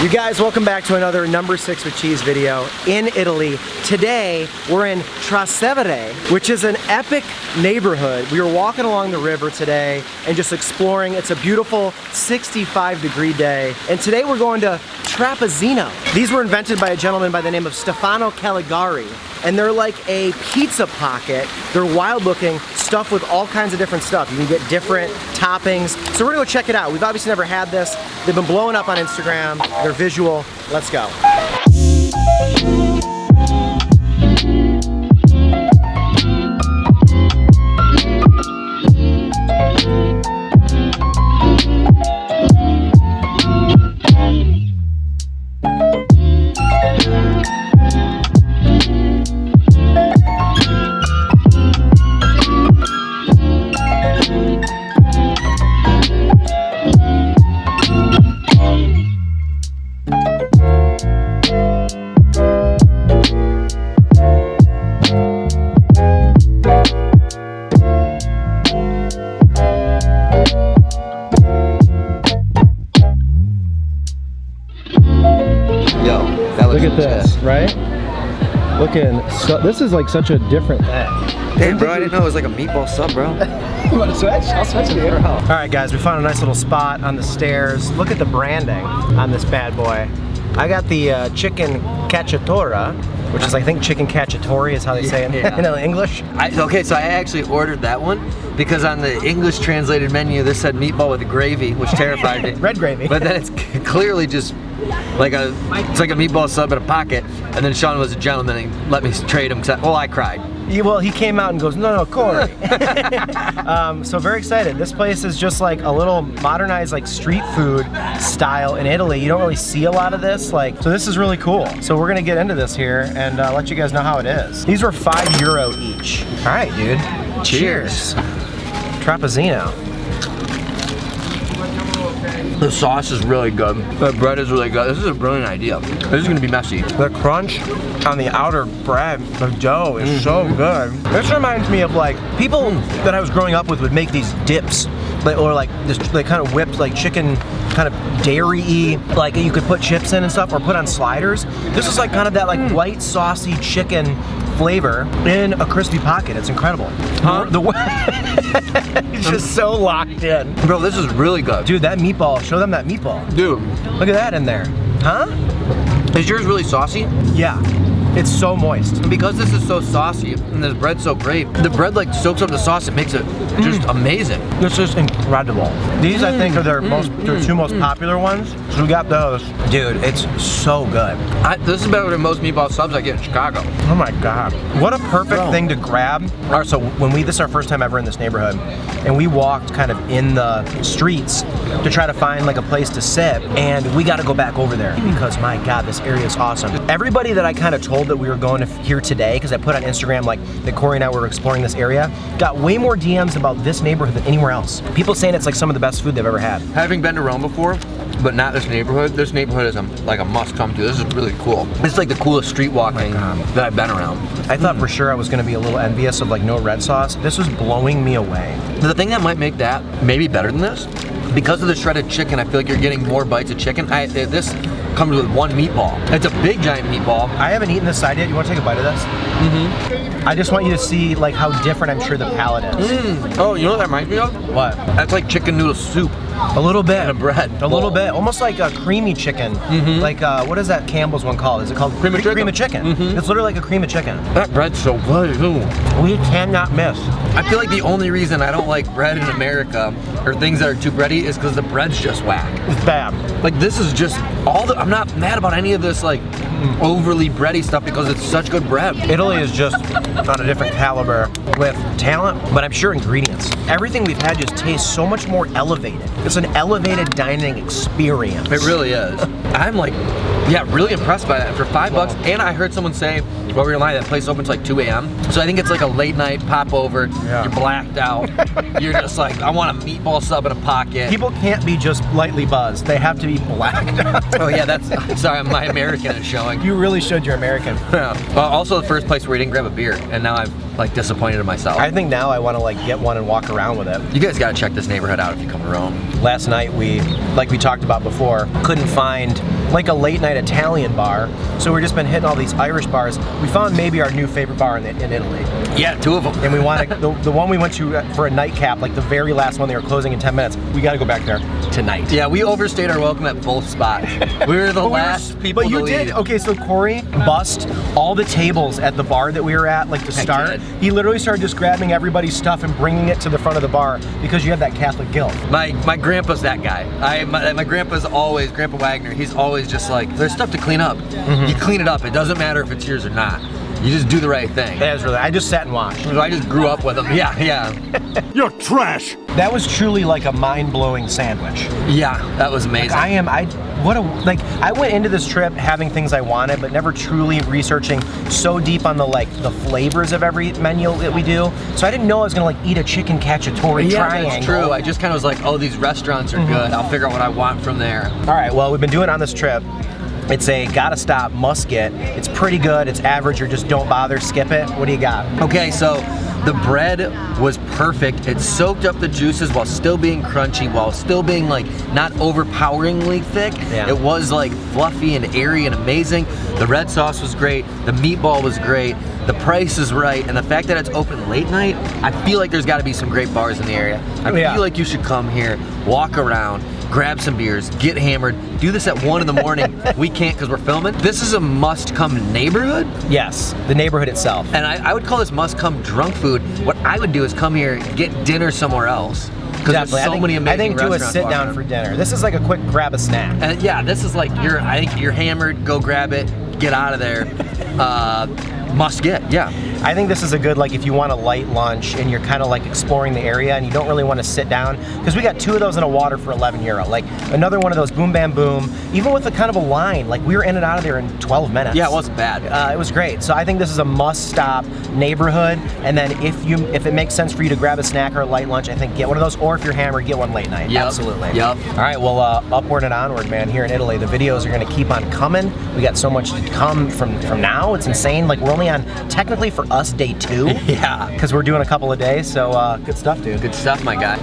You guys, welcome back to another number six with cheese video in Italy. Today, we're in Trastevere, which is an epic neighborhood. We were walking along the river today and just exploring. It's a beautiful 65 degree day. And today we're going to Trapizzino. These were invented by a gentleman by the name of Stefano Callegari. And they're like a pizza pocket. They're wild looking, stuffed with all kinds of different stuff. You can get different toppings. So we're gonna go check it out. We've obviously never had this. They've been blowing up on Instagram. They're visual. Let's go. Right? Looking, so, this is like such a different thing. Damn, bro, I didn't know it was like a meatball sub, bro. You want to switch? I'll switch it here. All right, guys, we found a nice little spot on the stairs. Look at the branding on this bad boy. I got the uh, chicken cacciatora, which is, I think, chicken cacciatore is how they say it Yeah. in English. I, okay, so I actually ordered that one because on the English translated menu, this said meatball with gravy, which terrified me. Red gravy. But then it's clearly just like a, it's like a meatball sub in a pocket. And then Sean was a gentleman and he let me trade him. I, well, I cried. He- well, he came out and goes, no, no, Corey. um, so very excited. This place is just like a little modernized like street food style in Italy. You don't really see a lot of this. Like, so this is really cool. So we're gonna get into this here and uh, let you guys know how it is. These were five euro each. All right, dude. Cheers. Trapizzino. The sauce is really good. The bread is really good. This is a brilliant idea. This is gonna be messy. The crunch on the outer bread, the dough is so mm-hmm. good. This reminds me of like people that I was growing up with would make these dips. Or like this, they kind of whipped like chicken, kind of dairy-y, like you could put chips in and stuff, or put on sliders. This is like kind of that like mm. white saucy chicken flavor in a crispy pocket. It's incredible. Huh? The way it's just so locked in. Bro, this is really good. Dude, that meatball. Show them that meatball. Dude, Look at that in there. Huh? is yours really saucy? Yeah. It's so moist. Because this is so saucy and this bread's so great, the bread like soaks up the sauce. It makes it just mm. amazing. This is incredible. These, I think, are their mm. most, their mm. two most popular ones. So we got those. Dude, it's so good. I, this is better than most meatball subs I get in Chicago. Oh my god. What a perfect Bro. thing to grab. All right, so when we, this is our first time ever in this neighborhood, and we walked kind of in the streets to try to find like a place to sit, and we got to go back over there because my god, this area is awesome. Everybody that I kind of told that we were going to here today, because I put on Instagram like that Corey and I were exploring this area, got way more DMs about this neighborhood than anywhere else. People saying it's like some of the best food they've ever had. Having been to Rome before, but not this neighborhood, this neighborhood is a, like a must come to. This is really cool. This is like the coolest street walking that I've been around. I thought for sure I was going to be a little envious of like no red sauce. This was blowing me away. The thing that might make that maybe better than this, because of the shredded chicken, I feel like you're getting more bites of chicken. I, this comes with one meatball. It's a big giant meatball. I haven't eaten this side yet. You want to take a bite of this? Mm-hmm. I just want you to see like how different I'm sure the palate is. Mm. Oh, you know what that reminds me of? What? That's like chicken noodle soup. A little bit. And a bread. A little bit. Almost like a creamy chicken. Mm-hmm. Like uh, what is that Campbell's one called? Is it called Cream of chicken. Cream of chicken. Mm-hmm. It's literally like a cream of chicken. That bread's so good too. We cannot miss. I feel like the only reason I don't like bread in America or things that are too bready is because the bread's just whack. It's bad. Like this is just all the. I'm not mad about any of this like mm. overly bready stuff because it's such good bread. Italy is just on a different caliber with talent, but I'm sure ingredients. Everything we've had just tastes so much more elevated. It's an elevated dining experience. It really is. I'm like Yeah, really impressed by that. For five bucks, and I heard someone say, while we were in line, that place opens like 2 a.m. So I think it's like a late night pop over. Yeah. You're blacked out. You're just like, I want a meatball sub in a pocket. People can't be just lightly buzzed. They have to be blacked out. oh yeah, that's sorry, my American is showing. You really showed You're American. Yeah. Uh, also, the first place where we didn't grab a beer, and now I'm like disappointed in myself. I think now I want to like get one and walk around with it. you guys gotta check this neighborhood out if you come to Rome. Last night we, like we talked about before, couldn't find like a late night Italian bar, so we've just been hitting all these Irish bars. We found maybe our new favorite bar in, in Italy, Yeah, two of them. and we want to the, the one we went to for a nightcap, like the very last one they were closing in 10 minutes. We got to go back there tonight. Yeah, we overstayed our welcome at both spots. We were the But we were- last people But you to did. leave. Okay, so Corey bust all the tables at the bar that we were at, like to I start. He literally started just grabbing everybody's stuff and bringing it to the front of the bar because you have that Catholic guilt. My my grandpa's that guy. I my, my grandpa's always Grandpa Wagner. He's always just like there's stuff to clean up. Mm-hmm. You clean it up. It doesn't matter if it's yours or not. You just do the right thing. That was really. I just sat and watched. I just grew up with them. Yeah, yeah, You're trash. That was truly like a mind-blowing sandwich. yeah. That was amazing. I am. I what a like. I went into this trip having things I wanted, but never truly researching so deep on the like the flavors of every menu that we do. So I didn't know I was gonna like eat a chicken cacciatore yeah, triangle. that's true. I just kind of was like, oh, these restaurants are Mm-hmm. good. I'll figure out what I want from there. All right, well, we've been doing it on this trip. It's a gotta stop, must get. It's pretty good. It's average, or just don't bother, skip it. What do you got? Okay, so the bread was perfect. It soaked up the juices while still being crunchy, while still being like not overpoweringly thick. Yeah. It was like fluffy and airy and amazing. The red sauce was great. The meatball was great. The price is right, and the fact that it's open late night, I feel like there's got to be some great bars in the area. I yeah. feel like you should come here, walk around, grab some beers, get hammered, do this at one in the morning. we can't because we're filming. This is a must-come neighborhood. Yes, the neighborhood itself. And I, I would call this must come drunk food. What I would do is come here, get dinner somewhere else. Because there's Definitely. so I think, many amazing I think do a sit down around. for dinner. This is like a quick grab a snack. And yeah, this is like you're. I think you're hammered. Go grab it. Get out of there. Uh, must get. Yeah. I think this is a good like if you want a light lunch and you're kind of like exploring the area and you don't really want to sit down because we got two of those in a water for 11 euro. Like another one of those boom bam boom. Even with a kind of a line, like we were in and out of there in 12 minutes. Yeah, it wasn't bad. Uh, it was great. So I think this is a must-stop neighborhood. And then if you if it makes sense for you to grab a snack or a light lunch, I think get one of those. Or if you're hammered, get one late night. Yep. Absolutely. Yep. All right. Well, uh, upward and onward, man. Here in Italy, the videos are going to keep on coming. We got so much to come from from now. It's insane. Like we're only on technically for us day two Yeah. because we're doing a couple of days. So uh, good stuff, dude. Good stuff, my guy.